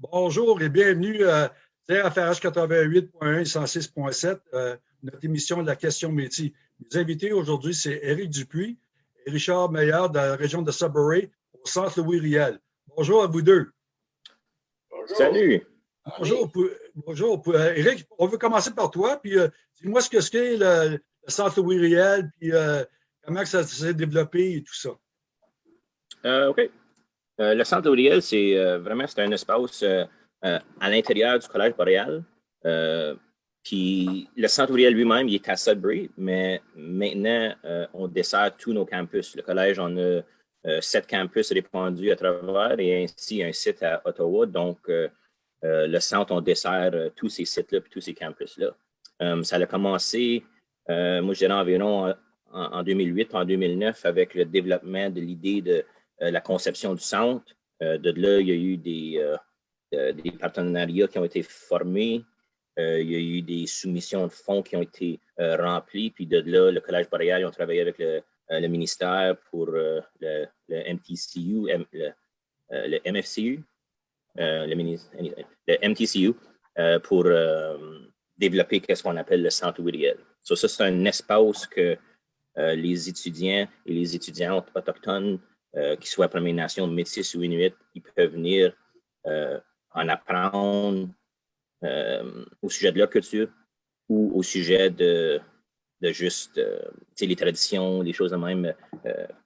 Bonjour et bienvenue à TRFRH 88.1 et 106.7, notre émission de la question métier. Mes invités aujourd'hui, c'est Éric Dupuis et Richard Meillard de la région de Sudbury au centre Louis-Riel. Bonjour à vous deux. Bonjour. Salut. Bonjour. Bonjour. Éric, on veut commencer par toi, puis euh, dis-moi ce que c'est le, centre Louis-Riel, puis euh, comment ça s'est développé et tout ça. Euh, OK. Euh, le centre Auriel, c'est euh, vraiment un espace euh, à l'intérieur du Collège boréal. puis le centre Auriel lui-même, il est à Sudbury, mais maintenant, on dessert tous nos campus. Le collège, on a sept campus répandus à travers et ainsi un site à Ottawa. Donc, le centre, on dessert tous ces sites-là tous ces campus-là. ça a commencé, moi je dirais environ en, en 2008, en 2009, avec le développement de l'idée de la conception du centre. Euh, de là, il y a eu des, euh, partenariats qui ont été formés. il y a eu des soumissions de fonds qui ont été remplies. Puis de là, le Collège boréal, ils ont travaillé avec le, ministère pour le, MTCU, le, MFCU, le, MTCU, pour développer ce qu'on appelle le centre ouvrier. ça, c'est un espace que les étudiants et les étudiantes autochtones euh, qu'ils soient Première Nation, Métis ou Inuit, ils peuvent venir euh, en apprendre euh, au sujet de leur culture ou au sujet de, de juste les traditions, les choses de même,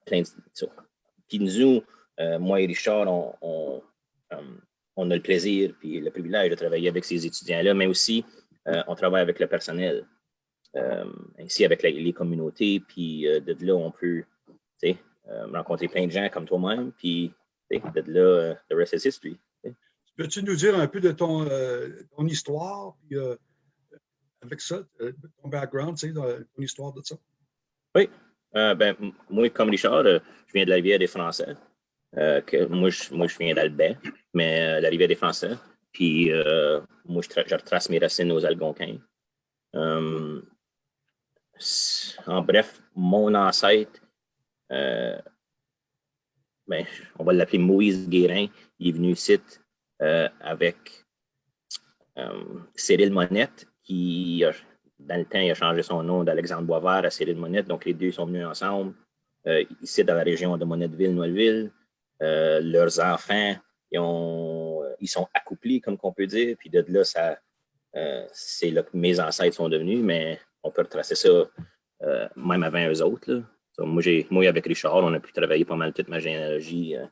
plein de Puis nous, moi et Richard, on, on, a le plaisir et le privilège de travailler avec ces étudiants-là, mais aussi on travaille avec le personnel, ainsi avec les communautés, puis de là, on peut euh, rencontrer plein de gens comme toi-même, puis de là, euh, the rest is history. Peux-tu nous dire un peu de ton, euh, ton histoire, puis avec ça, ton background, ton histoire de ça? Oui. ben, moi, comme Richard, je viens de la rivière des Français. que moi, je, moi, je viens d'Albert, mais la rivière des Français. Puis moi, je, je, retrace mes racines aux Algonquins. en bref, mon ancêtre euh, ben, on va l'appeler Moïse Guérin. Il est venu ici euh, avec euh, Cyril Monette, qui, dans le temps, il a changé son nom d'Alexandre Boisvert à Cyril Monette. Donc, les deux sont venus ensemble ici dans la région de Monnetteville, Noëlville. leurs enfants, ils, ont, ils sont accouplis, comme on peut dire. Puis de là, ça, c'est là que mes ancêtres sont devenus, mais on peut retracer ça même avant eux autres. Moi, moi, avec Richard, on a pu travailler pas mal toute ma généalogie, euh,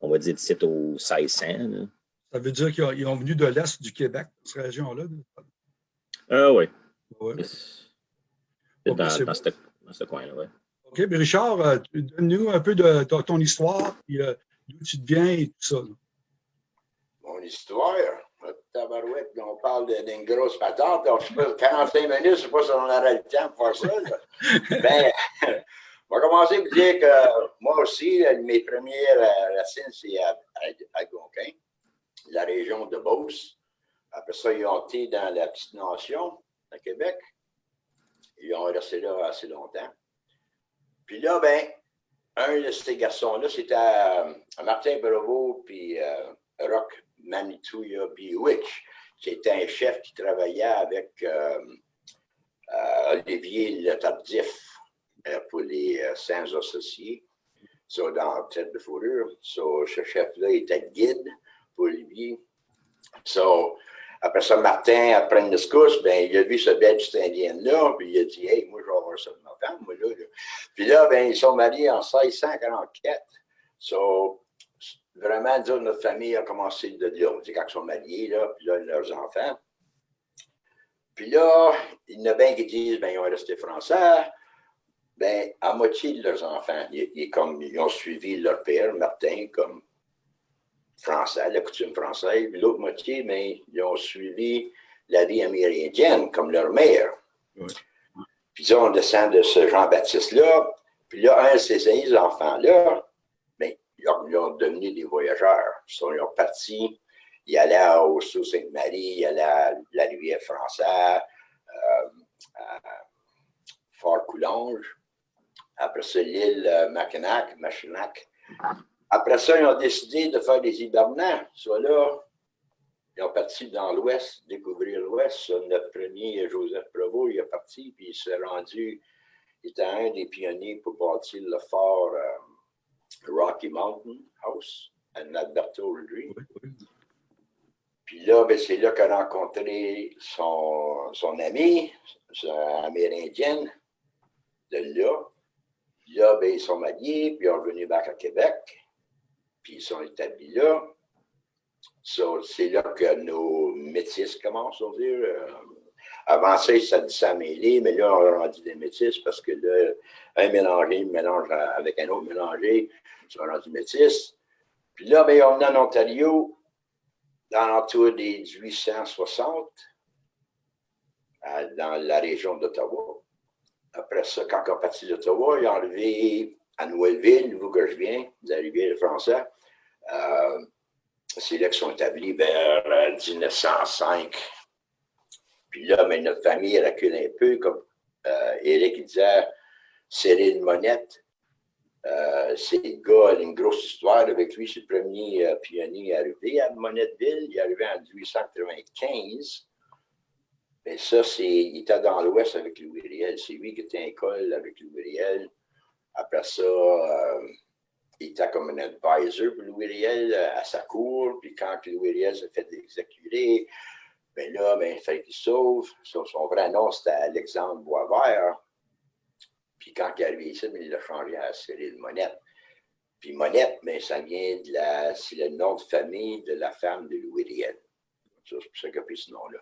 on va dire, d'ici au 1600. Ça veut dire qu'ils ont venu de l'Est du Québec, cette région-là? Ah oui. Ouais. Dans, dans, ce, coin-là, oui. OK, mais Richard, euh, donne-nous un peu de ton, histoire, puis euh, d'où tu viens et tout ça. Mon histoire? Tabarouette, on parle d'une grosse patente. Donc, je sais pas, 45 minutes, je ne sais pas si on aurait le temps pour faire ça. ben, on va commencer par dire que moi aussi, mes premières euh, racines, c'est à, Algonquin, la région de Beauce. Après ça, ils ont été dans la petite nation, à Québec. Ils ont resté là assez longtemps. Puis là, ben, un de ces garçons-là, c'était euh, Martin Brevoux, puis euh, Rock Manitouya Biwitch. C'était un chef qui travaillait avec Olivier Le Tardif euh, pour les euh, saints associés, so, dans Tête de Fourrure. Ce chef-là était guide pour lui. Après ça, Martin, après une discussion, ben, il a vu ce belge indien-là, puis il a dit Hey, moi, je vais avoir ça de ma femme, moi, là. Puis là, ben, ils sont mariés en 1644. So, vraiment, notre famille a commencé de là. Quand ils sont mariés, là, puis là, leurs enfants. Puis là, il y en a bien qui disent ben, ils ont resté français ben, à moitié de leurs enfants, ils, comme, ils ont suivi leur père, Martin, comme français, la coutume française. L'autre moitié, ben, ils ont suivi la vie amérindienne, comme leur mère. Puis là, on descend de ce Jean-Baptiste-là. Puis là, un de ces enfants-là, ben, ils, ont, devenu des voyageurs. Ils sont, partis, ils allaient au Sault-Sainte-Marie, ils allaient à la rivière française, euh, à Fort-Coulonge. Après ça, l'île euh, Mackinac, Machinac. Après ça, ils ont décidé de faire des hibernants. Soit là, ils ont parti dans l'Ouest, découvrir l'Ouest. Notre premier, Joseph Provost, il est parti, puis il s'est rendu, il était un des pionniers pour bâtir le fort euh, Rocky Mountain House en Alberta aujourd'hui. Puis là, ben, c'est là qu'il a rencontré son, son ami, son amérindienne, de là. Puis là, ben, ils sont mariés, puis ils sont revenus back à Québec, puis ils sont établis là. c'est là que nos métis commencent, on dire. Euh, avant ça, ça ça mais là, on a rendu des métis parce que là, un mélangé mélange avec un autre mélangé, ils sont rendus métis. Puis là, ben, on est en Ontario, dans l'entour des 1860, dans la région d'Ottawa. Après ça, quand on est parti d'Ottawa, il a enlevé à Nouvelle-Ville, que je viens, d'arriver le français. Euh, c'est là qu'ils sont établis vers 1905. Euh, Puis là, mais notre famille recule un peu, comme euh, Eric disait, Cyril Monette, euh, c'est le gars, une grosse histoire avec lui. C'est le premier pionnier arrivé à Monetteville. Il est arrivé en 1895. Mais ça, c'est, il était dans l'Ouest avec Louis Riel. C'est lui qui était à l'école avec Louis Riel. Après ça, euh, il était comme un advisor pour Louis Riel à sa cour. Puis quand Louis Riel s'est fait exécuter, ben là, ben, il fallait qu'il sauve. Son, vrai nom, c'était Alexandre Boisvert. Puis quand il est arrivé ici, il l'a changé à Cyril Monette. Puis Monette, mais ça vient de la. C'est le nom de famille de la femme de Louis Riel. C'est pour ça qu'il a pris ce nom-là.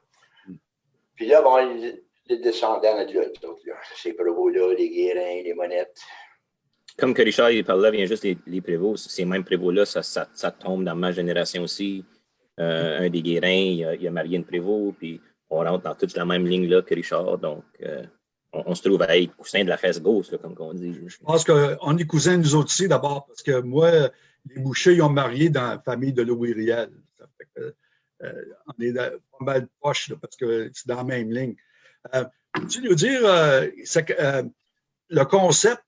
Puis là, bon, les descendants de là, ces prévôts-là, les Guérins, les Monettes. Comme que Richard il parlait, vient juste les, les prévôts, ces mêmes prévôts-là, ça, ça, ça, tombe dans ma génération aussi. Euh, un des Guérins, il a, il a, marié une prévôt, puis on rentre dans toute la même ligne-là que Richard. Donc, euh, on, se trouve à être cousin de la fesse gauche, comme on dit. Je pense qu'on est cousins nous autres aussi d'abord, parce que moi, les Bouchers, ils ont marié dans la famille de Louis Riel. Ça fait que, euh, on est pas mal proches parce que c'est dans la même ligne. Euh, peux-tu nous dire euh, le concept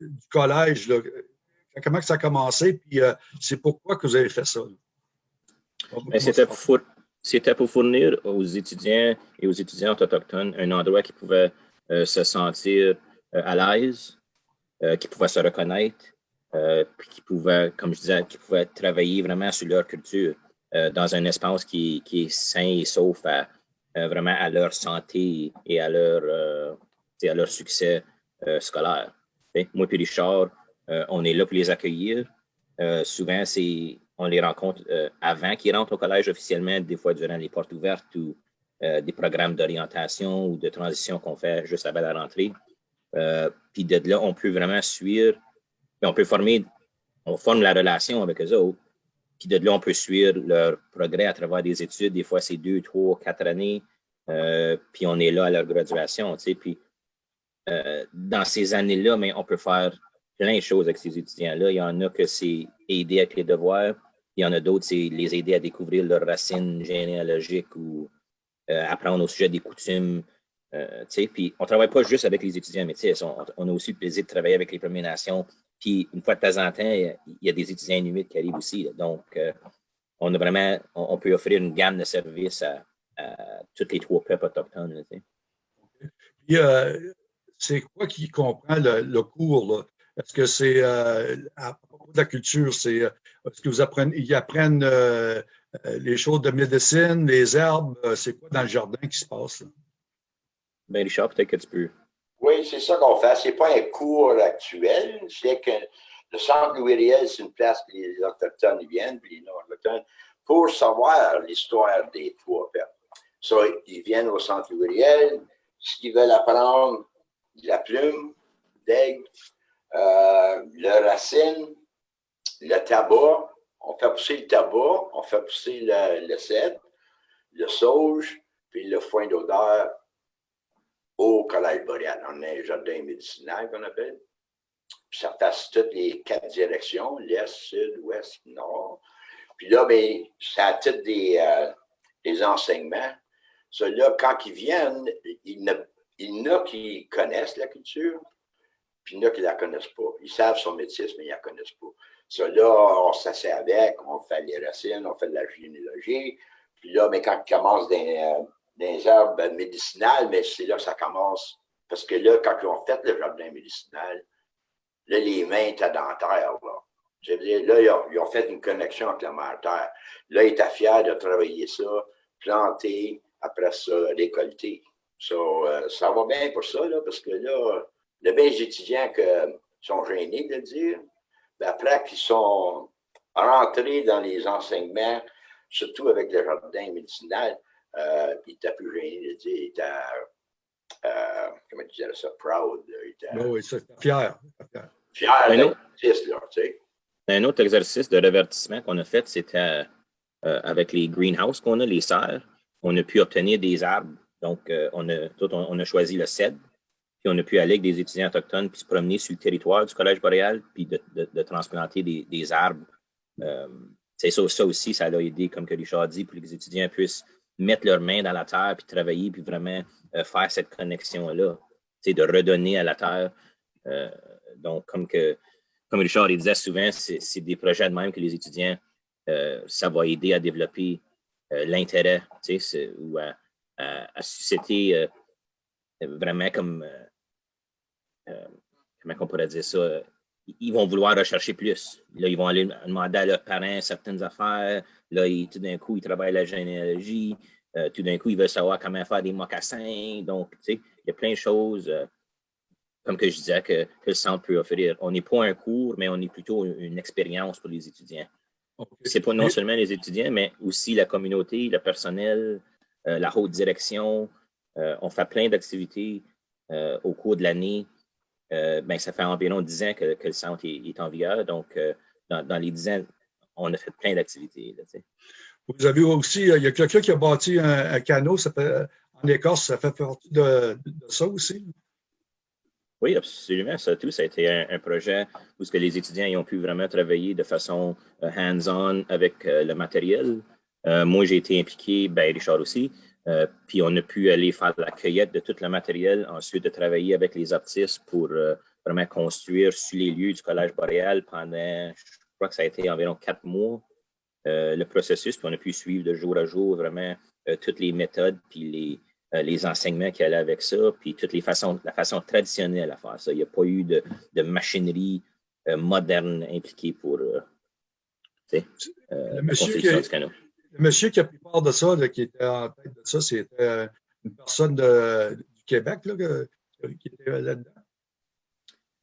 du collège, comment ça a commencé, puis c'est pourquoi que vous avez fait ça? Ben, c'était pour, fournir aux étudiants et aux étudiantes autochtones un endroit qui pouvait euh, se sentir euh, à l'aise, euh, qui pouvaient se reconnaître, puis qui pouvaient, comme je disais, qui pouvaient travailler vraiment sur leur culture dans un espace qui, est sain et sauf à, vraiment à leur santé et à leur, à leur succès scolaire. Moi et Richard, on est là pour les accueillir. souvent, on les rencontre euh, avant qu'ils rentrent au collège officiellement, des fois durant les portes ouvertes ou euh, des programmes d'orientation ou de transition qu'on fait juste avant la rentrée. Euh, puis de là, on peut vraiment suivre, on peut former, on forme la relation avec eux autres. Puis de là, on peut suivre leur progrès à travers des études. Des fois, c'est deux, trois, quatre années. puis on est là à leur graduation. Puis dans ces années-là, mais on peut faire plein de choses avec ces étudiants-là. Il y en a que c'est aider avec les devoirs. Il y en a d'autres, c'est les aider à découvrir leurs racines généalogiques ou euh, apprendre au sujet des coutumes. Euh, puis on ne travaille pas juste avec les étudiants mais on, on, a aussi le plaisir de travailler avec les Premières Nations. Puis une fois de temps en temps, il y a des étudiants inuits qui arrivent aussi. Donc, euh, on a vraiment, on, peut offrir une gamme de services à, à toutes les trois peuples autochtones. Puis, c'est quoi qui comprend le, cours? Est-ce que c'est à propos de la culture, c'est est-ce que vous apprenez, ils apprennent euh, euh, les choses de médecine, les herbes? Euh, c'est quoi dans le jardin qui se passe? Là? Ben, Richard, peut-être que tu peux. Oui, c'est ça qu'on fait. Ce n'est pas un cours actuel. C'est que le centre Louis Riel, c'est une place où les Autochtones viennent, puis les non-Autochtones, pour savoir l'histoire des trois peuples. So, ils viennent au centre Louis Riel. Ce qu'ils veulent apprendre, la plume, d'aigle, euh, le racine, le tabac, on fait pousser le tabac, on fait pousser le, le cèdre, le sauge, puis le foin d'odeur au collège boréal. On a un jardin médicinal qu'on appelle. Puis ça passe toutes les quatre directions, l'est, sud, ouest, nord. Puis là, bien, ça a tous des, euh, des enseignements. Ceux-là, quand ils viennent, il y en a qui connaissent la culture, puis il y en a qui ne la connaissent pas. Ils savent son métier, mais ils ne la connaissent pas. Ça, là, on s'assied avec, on fait les racines, on fait de la généalogie, Puis là, mais quand il commence des, euh, des herbes médicinales, mais c'est là que ça commence. Parce que là, quand ils ont fait le jardin médicinal, là, les mains étaient dans terre. Là. Je veux dire, là, ils ont, fait une connexion avec la mère terre. Là, ils étaient fiers de travailler ça, planter, après ça, récolter. So, euh, ça va bien pour ça, là, parce que là, le bien des étudiants qui sont gênés de le dire, ben après qu'ils sont rentrés dans les enseignements, surtout avec le jardin médicinal, euh, ils étaient plus dire, ils étaient, euh, comment tu dirais ça, proud. Ben oui, ça, c'est fier. fier. là, tu sais. Un autre exercice de revertissement qu'on a fait, c'était euh, avec les greenhouses qu'on a, les serres. On a pu obtenir des arbres. Donc, euh, on, a, tout, on, on a choisi le cèdre. Puis, on a pu aller avec des étudiants autochtones puis se promener sur le territoire du Collège boréal puis de, de- de transplanter des, des arbres. Euh, c'est ça, ça aussi, ça a aidé, comme que Richard dit, pour que les étudiants puissent mettre leurs mains dans la terre puis travailler puis vraiment euh, faire cette connexion-là. De redonner à la terre. Euh, donc, comme que comme Richard il disait souvent, c'est des projets de même que les étudiants, euh, ça va aider à développer l'intérêt, ou à, à- à susciter vraiment comme, comment on pourrait dire ça, ils vont vouloir rechercher plus. Là, ils vont aller demander à leurs parents certaines affaires. Là, tout d'un coup, ils travaillent la généalogie. Euh, tout d'un coup, ils veulent savoir comment faire des mocassins. Donc, tu sais, il y a plein de choses. euh, comme que je disais, que, que le centre peut offrir. On n'est pas un cours, mais on est plutôt une, une expérience pour les étudiants. OK. C'est pas non seulement les étudiants, mais aussi la communauté, le personnel, euh, la haute direction. On fait plein d'activités au cours de l'année. Ben, ça fait environ 10 ans que, que le centre est, est en vigueur. Donc, dans, dans les 10 ans, on a fait plein d'activités. Vous avez aussi, euh, il y a quelqu'un qui a bâti un, un canot ça fait, en Écosse, ça fait partie de, de ça aussi? Oui, absolument. Ça, tout, ça a été un, un projet où ce que les étudiants ils ont pu vraiment travailler de façon euh, hands-on avec euh, le matériel. Euh, moi, j'ai été impliqué, ben, Richard aussi. Puis on a pu aller faire la cueillette de tout le matériel, ensuite de travailler avec les artistes pour vraiment construire sur les lieux du Collège boréal pendant, je crois que ça a été environ quatre mois, euh, le processus. Puis on a pu suivre de jour à jour vraiment euh, toutes les méthodes puis les, euh, les enseignements qui allaient avec ça, puis toutes les façons, la façon traditionnelle à faire ça. Il n'y a pas eu de, de machinerie moderne impliquée pour la construction du canot. Le monsieur qui a pris part de ça, là, qui était en tête de ça, c'était une personne de- du Québec là, qui était là-dedans.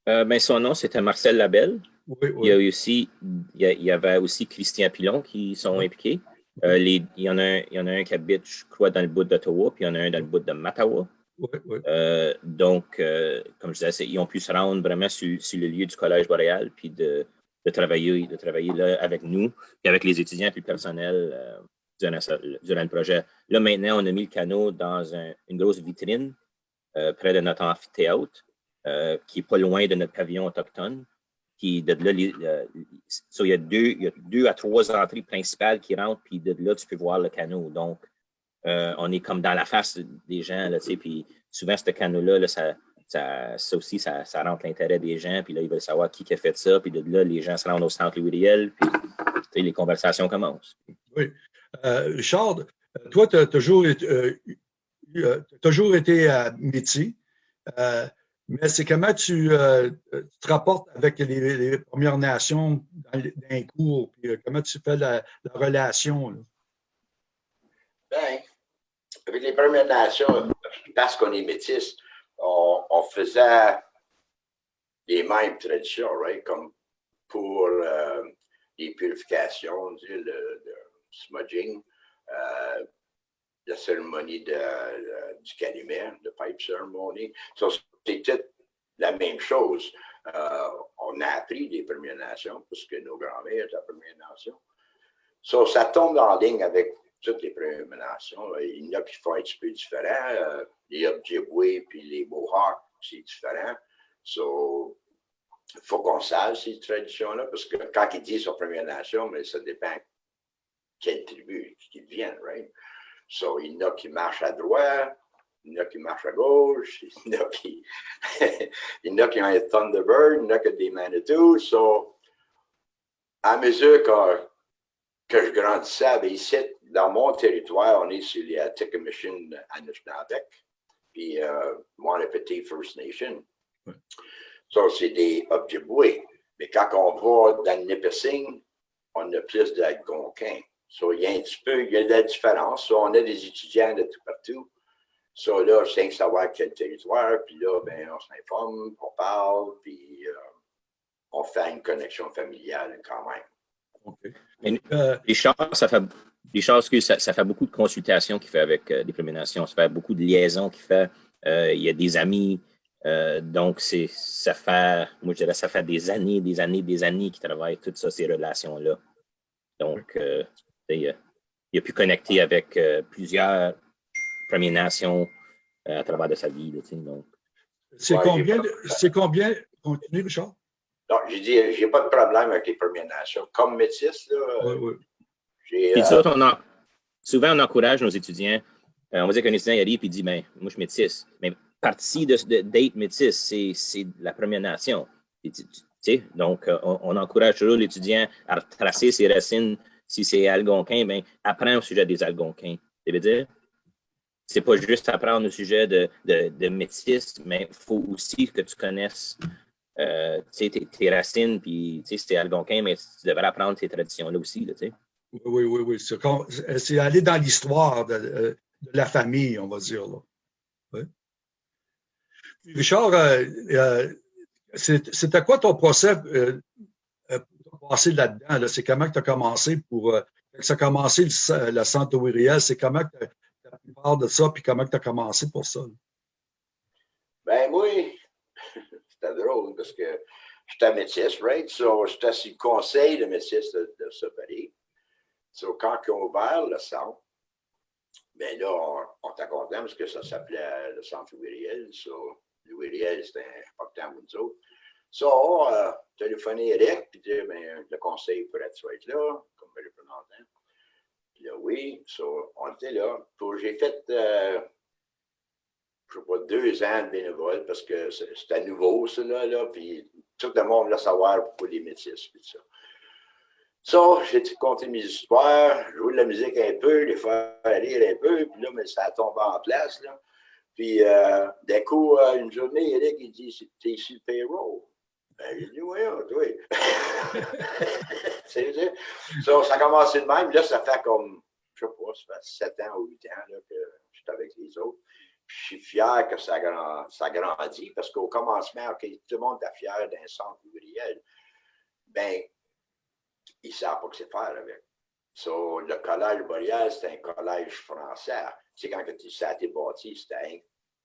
Euh, ben, son nom, c'était Marcel Labelle. Oui, Il y, a aussi, il y, a- il y avait aussi Christian Pilon qui sont impliqués. Euh, les- il, y en a un, il y en a un qui habite, je crois, dans le bout d'Ottawa, puis il y en a un dans le bout de Mattawa. oui. Euh, donc, euh, comme je disais, ils ont pu se rendre vraiment sur, sur le lieu du Collège boréal, puis de, de travailler, de travailler là avec nous, puis avec les étudiants puis le personnel euh, durant, le projet. Là, maintenant, on a mis le canot dans un- une grosse vitrine près de notre amphithéâtre, qui est pas loin de notre pavillon autochtone. Puis de là, il, y a deux, il y a deux à trois entrées principales qui rentrent, puis de là, tu peux voir le canot. Donc, euh, on est comme dans la face des gens, là, tu sais, puis souvent, ce canot-là, là, ça, aussi, ça, rentre l'intérêt des gens, puis là, ils veulent savoir qui a fait ça, puis de là, les gens se rendent au centre Louis Riel, puis tu sais, les conversations commencent. Euh, Richard, toi, tu as toujours été, eu, euh, euh, mais c'est comment tu, euh, tu te rapportes avec les, Premières Nations dans, dans les cours, puis euh, comment tu fais la, la relation? Ben, avec les Premières Nations, parce qu'on est métis, on, faisait les mêmes traditions? Comme pour euh, les purifications, le, smudging, la cérémonie de, de- du calumet, le pipe ceremony. C'était la même chose. Euh, on a appris des Premières Nations, parce que nos grands-mères étaient Premières Nations. So, ça tombe en ligne avec toutes les Premières Nations. Il y en a qui font un petit peu différent. Euh, les Ojibwe puis les Mohawks, c'est différent. Il faut qu'on sache ces traditions-là, parce que quand ils disent aux Premières Nations, mais ça dépend quelle tribu qu'ils viennent, right? So, il y en a qui marchent à droite, il y en a qui marchent à gauche, il y en a qui, il y en a qui ont un Thunderbird, il y en a qui ont des Manitou. So, à mesure que, que je grandissais, ici, dans mon territoire, on est sur les Atikamekw Anishinaabeg, puis euh, Petit First Nation. Ça, c'est des Ojibwe. Mais quand on va dans le Nipissing, on a plus d'Algonquins. So, il y a un petit peu, il y a de la différence. on a des étudiants de tout partout. So, là, je tiens savoir quel territoire, puis là, ben, on s'informe, on parle, puis euh, on fait une connexion familiale quand même. Euh, les choses, ça fait, que ça, fait beaucoup de consultations qu'il fait avec euh, des préminations, ça fait beaucoup de liaisons qu'il fait. il y a des amis, donc c'est ça fait, moi je dirais, ça fait des années, des années, des années qu'il travaille toutes ça, ces relations-là. Donc, il, a pu connecter avec plusieurs Premières Nations à travers de sa vie. C'est combien, c'est combien, continue Richard? Non, j'ai dit, j'ai pas de problème avec les Premières Nations. Comme métis, là, oui, oui. Euh, souvent, on encourage nos étudiants. Euh, on va dire qu'un étudiant arrive et dit, ben, moi, je suis métis. Mais partie de, d'être métis, c'est la Première Nation. donc, euh, on, encourage toujours l'étudiant à tracer ses racines. Si c'est algonquin, ben, apprends au sujet des algonquins. Ça veut dire? C'est pas juste apprendre au sujet de, de, métis, mais il faut aussi que tu connaisses euh, tes, racines, puis c'est algonquin, mais tu devrais apprendre tes traditions-là aussi. Là, oui, oui, oui. C'est aller dans l'histoire de, de, la famille, on va dire. Oui. Richard, euh, euh, c'était quoi ton procès pour passer là-dedans? C'est comment tu as commencé pour. ça a commencé la centre Wiriel, c'est comment tu parle de ça, puis comment tu as commencé pour ça? Ben oui, c'était drôle parce que j'étais métis, right? J'étais sur le conseil de métis de, de ce pays. So, quand ils ont ouvert le centre, ben là, on, on était content parce que ça s'appelait le centre Louis So, Louis c'était important pour nous autres. So, on a téléphoné Eric, puis dit, ben, le conseil pourrait être là, comme représentant là, oui, on était là. J'ai fait, euh, je sais pas, deux ans de bénévole parce que c'était nouveau, cela, là, puis tout le monde voulait savoir pour les métis, puis ça. Ça, j'ai compté mes histoires, joué de la musique un peu, les faire rire un peu, puis là, mais ça tombe en place, là. Puis, euh, d'un coup, euh, une journée, Eric, il dit, t'es sur le payroll. Ben, j'ai dit, oui, oui. Ça, a commencé de même. Là, ça fait comme, je sais pas, ça fait 7 ans ou 8 ans là, que je suis avec les autres. je suis fier que ça, ça grandit parce qu'au commencement, tout le monde est fier d'un centre ouvrier. Ben, ils ne savent pas que c'est faire avec. So, le collège boréal, c'est un collège français. Tu quand ça a été bâti,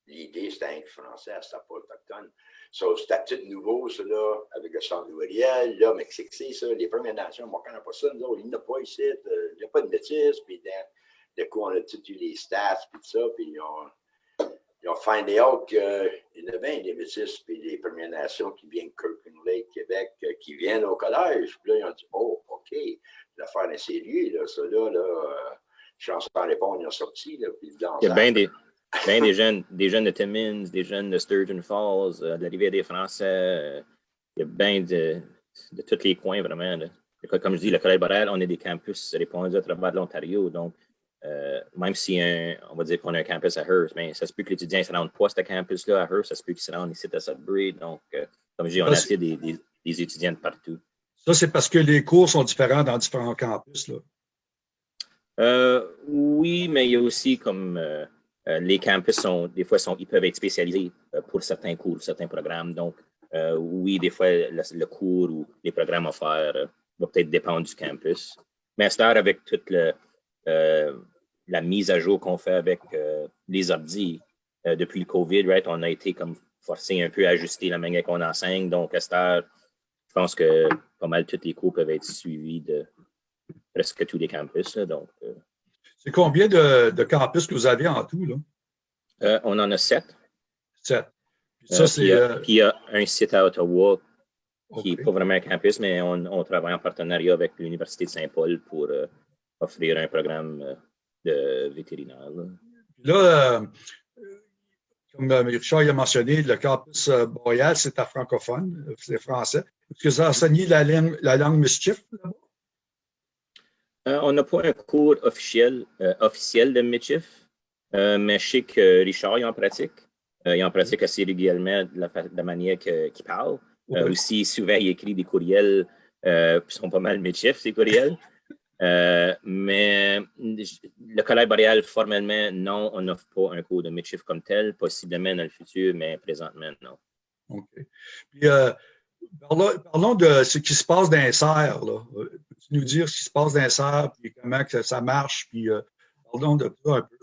l'idée, c'était un français, c'était pas autochtone. So, c'était tout nouveau, ça, là, avec le centre ouvrier, là, mais c'est que c'est ça, les Premières Nations, moi, on connaît pas ça, nous autres, il n'y a pas ici, euh, il n'y a pas de métis, puis de coup, on a tout eu les stats, puis tout ça, puis ils ont, ils ont findé out qu'il y en a bien des métis, puis les Premières Nations qui viennent de Kirkland Lake, Québec, euh, qui viennent au collège, puis là, ils ont dit, oh, OK, l'affaire est sérieux, là, ça, là, là, euh, chance de répondre, ils ont sorti, là, puis Il y a bien des ben, des jeunes, des jeunes de Timmins, des jeunes de Sturgeon Falls, euh, de la rivière des Français. Euh, il y a bien de, de tous les coins, vraiment. Comme je dis, le Collège Boréal, on est des campus répondus à travers l'Ontario. Donc, euh, même si on va dire qu'on a un campus à Hearst, mais ça se peut que l'étudiant ne se rende pas à ce campus-là à Hearst, ça se peut qu'il se rende ici à Sudbury. Donc, comme je dis, on a assez des, des, des, étudiants de partout. Ça, c'est parce que les cours sont différents dans différents campus, là. oui, mais il y a aussi comme les campus sont, des fois, ils peuvent être spécialisés euh, pour certains cours, certains programmes. Donc, euh, oui, des fois, le, cours ou les programmes offerts vont peut-être dépendre du campus. Mais à avec toute la mise à jour qu'on fait avec les ordi depuis le COVID, right, on a été comme forcé un peu à ajuster la manière qu'on enseigne. Donc, à je pense que pas mal tous les cours peuvent être suivis de presque tous les campus. donc, c'est combien de, campus que vous avez en tout? Là? Euh, on en a sept. Sept. Euh, ça, puis, il y a un site à Ottawa qui n'est pas vraiment un campus, mais on, travaille en partenariat avec l'Université de Saint-Paul pour euh, offrir un programme de vétérinaire. Là, comme Richard a mentionné, le campus Boreal, c'est à francophone, c'est français. Est-ce que vous enseignez la, langue, la langue mischief là-bas? On n'a pas un cours officiel, officiel de Mitchif, mais je sais que Richard est en pratique. il en pratique assez régulièrement de la, manière qu'il parle. aussi, souvent, il écrit des courriels qui sont pas mal Mitchif, ces courriels. Euh, mais le Collège boréal, formellement, non, on n'offre pas un cours de midship comme tel, possiblement dans le futur, mais présentement, non. OK. Puis, euh, parlons, de ce qui se passe dans les serres. Peux-tu nous dire ce qui se passe dans les serres, puis comment ça marche, puis euh, parlons de ça un peu.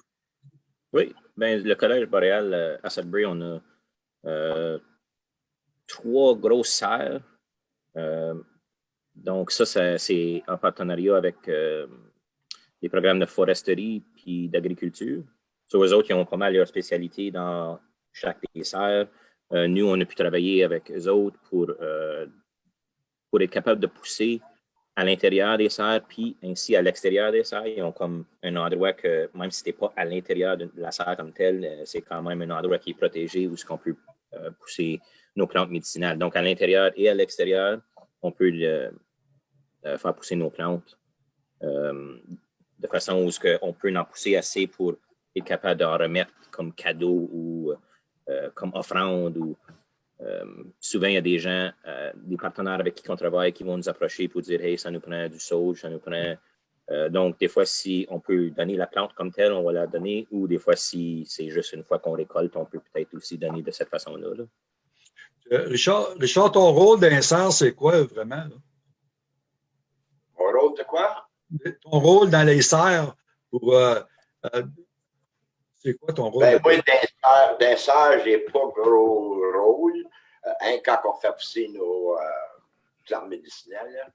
Oui, ben, le Collège boréal à Sudbury, on a trois grosses serres. Donc, ça, c'est en partenariat avec euh, les programmes de foresterie puis d'agriculture. Sur eux autres, ils ont pas mal leur spécialité dans chaque des serres. Euh, nous, on a pu travailler avec eux autres pour, euh, pour être capable de pousser à l'intérieur des serres, puis ainsi à l'extérieur des serres. Ils ont comme un endroit que, même si ce pas à l'intérieur de la serre comme telle, c'est quand même un endroit qui est protégé où on peut pousser nos plantes médicinales. Donc, à l'intérieur et à l'extérieur, on peut faire pousser nos plantes euh, de façon où on peut en pousser assez pour être capable d'en remettre comme cadeau ou euh, comme offrande. Ou, euh, souvent, il y a des gens, des partenaires avec qui on travaille qui vont nous approcher pour dire Hey, ça nous prend du sauge, ça nous prend. donc, des fois, si on peut donner la plante comme telle, on va la donner, ou des fois, si c'est juste une fois qu'on récolte, on peut peut-être aussi donner de cette façon-là. Là. Richard, Richard, ton rôle d'insert, c'est quoi vraiment? Mon rôle de quoi? Ton rôle dans les serres pour. Euh, euh, c'est quoi ton rôle? Ben, moi, dans les serres, je n'ai pas gros rôle. Euh, hein, quand on fait pousser nos plantes médicinales.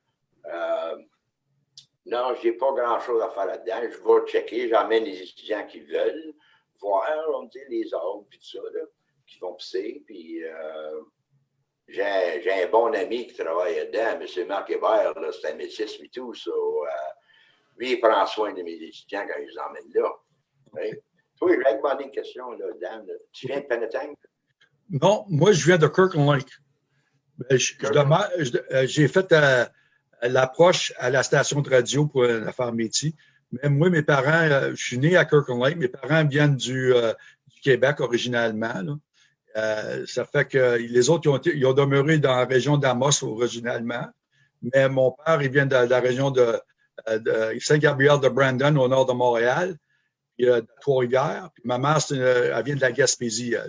non, je n'ai pas grand-chose à faire là-dedans. Je vais checker, j'emmène les étudiants qui veulent voir, on dit, les arbres, puis tout ça, là, qui vont pousser. Puis j'ai un bon ami qui travaille là-dedans, M. Marc Hébert, c'est un métis et tout. Ça, euh, lui, il prend soin de mes étudiants quand ils les emmènent là. Toi, je vais demander une question, là, Dan. Tu viens de Penetang? Non, moi, je viens de Kirkland Lake. Ben, euh, j'ai fait euh, l'approche à la station de radio pour la faire métier. Mais moi, mes parents, je suis né à Kirkland Lake. Mes parents viennent du, du Québec originalement. Là. Euh, ça fait que les autres, ils ont, demeuré dans la région d'Amos originalement. Mais mon père, il vient de, la région de, Saint-Gabriel de Brandon, au nord de Montréal, puis euh, de Trois-Rivières. Puis ma mère, elle vient de la Gaspésie, euh,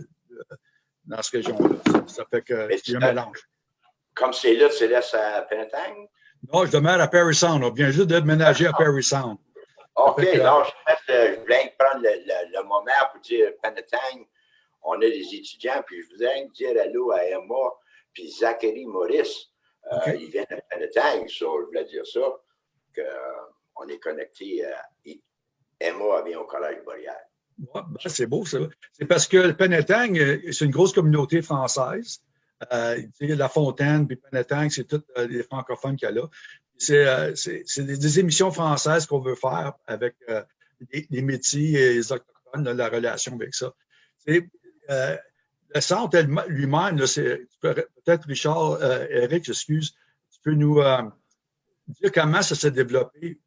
dans cette région-là. Ça, fait que c'est un mélange. Comme c'est là, tu laisses à Penetang? Non, je demeure à Perry Sound. On vient juste de déménager à Perry Sound. OK, non, je, viens de prendre le, moment pour dire Penetang on a des étudiants, puis je voudrais dire allô à Emma, puis Zachary Maurice. Euh, ils viennent à Penetang, ça, je voulais dire ça, qu'on euh, est connecté à Emma vient au Collège Boréal. Ben, c'est beau. C'est parce que Penetang, euh, c'est une grosse communauté française. la Fontaine, puis Penetang, c'est tous les francophones qu'il y a là. C'est des, émissions françaises qu'on veut faire avec les, métiers et les autochtones, la relation avec ça. Euh, le centre lui-même, peut-être Richard, euh, Eric, excuse, tu peux nous euh, dire comment ça s'est développé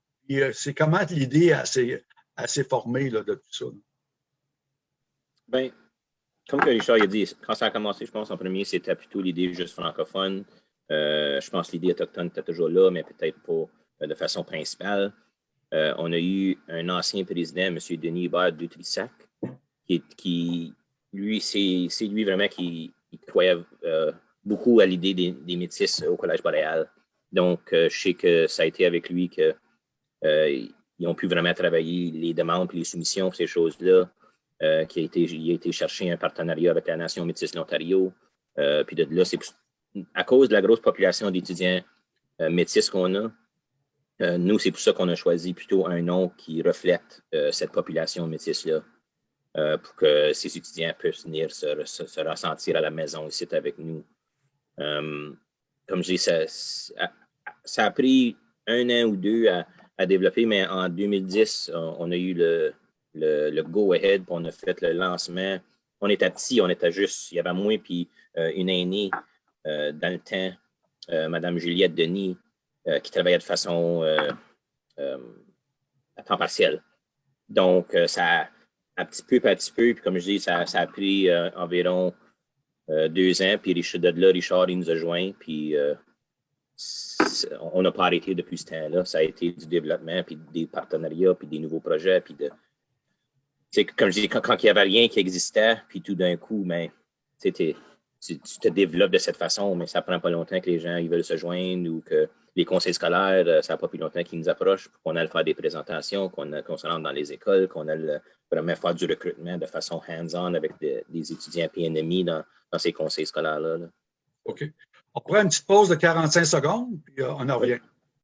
c'est comment l'idée s'est formée de tout ça. Bien, comme que Richard a dit, quand ça a commencé, je pense en premier, c'était plutôt l'idée juste francophone. je pense que l'idée autochtone était toujours là, mais peut-être pas de façon principale. on a eu un ancien président, M. Denis Hubert Dutrissac, qui, qui, lui, c'est lui vraiment qui, croyait euh, beaucoup à l'idée des, métis au Collège boréal. Donc, euh, je sais que ça a été avec lui qu'ils euh, ont pu vraiment travailler les demandes et les soumissions, ces choses-là, qui a été, il a été chercher un partenariat avec la Nation métisse de l'Ontario. puis de là, c'est à cause de la grosse population d'étudiants métis qu'on a, nous, c'est pour ça qu'on a choisi plutôt un nom qui reflète cette population métisse-là. Euh, pour que ces étudiants puissent venir se, ressentir à la maison ici avec nous. Euh, comme je dis, ça, ça, a pris un an ou deux à, développer, mais en 2010, on, a eu le, le, go-ahead, on a fait le lancement. On était petits, on était juste, il y avait moi puis euh, une aînée dans le temps, Madame Juliette Denis, qui travaillait de façon euh, à temps partiel. Donc, euh, ça, un petit peu, à petit peu, puis comme je dis, ça, ça a pris euh, environ euh, deux ans, puis de là, Richard, il nous a joints, puis euh, on n'a pas arrêté depuis ce temps-là. Ça a été du développement, puis des partenariats, puis des nouveaux projets, puis de... Comme je dis, quand, il n'y avait rien qui existait, puis tout d'un coup, mais, t'es- tu, te développes de cette façon, mais ça prend pas longtemps que les gens ils veulent se joindre ou que les conseils scolaires, euh, ça n'a pas plus longtemps qu'ils nous approchent pour qu'on aille faire des présentations, qu'on se rentre dans les écoles, qu'on aille vraiment faire du recrutement de façon hands-on avec des, des étudiants PNMI dans, dans ces conseils scolaires-là. là. OK. On prend une petite pause de 45 secondes, puis euh, on en revient.